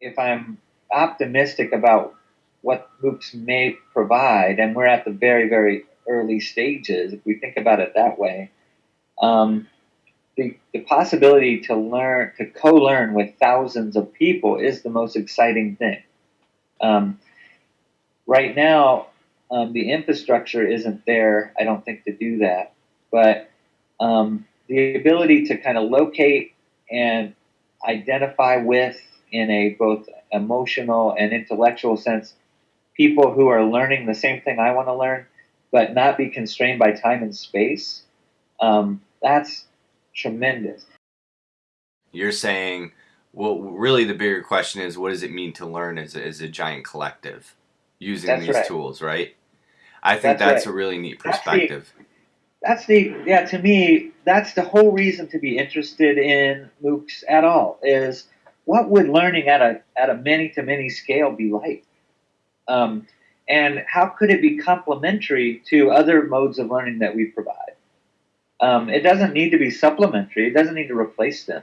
if I'm optimistic about what MOOCs may provide, and we're at the very, very early stages, if we think about it that way, um, the, the possibility to learn, to co learn with thousands of people is the most exciting thing. Um, right now, um, the infrastructure isn't there, I don't think, to do that. But um, the ability to kind of locate and identify with, in a both emotional and intellectual sense, people who are learning the same thing I want to learn, but not be constrained by time and space, um, that's tremendous. You're saying, well, really the bigger question is what does it mean to learn as a, as a giant collective using That's these right. tools, right? I think That's that's, right. a really neat That's the- perspective. That's the yeah. To me, that's the whole reason to be interested in MOOCs at all. Is what would learning at a at a many to many scale be like, um, and how could it be complementary to other modes of learning that we provide? Um, it doesn't need to be supplementary. It doesn't need to replace them.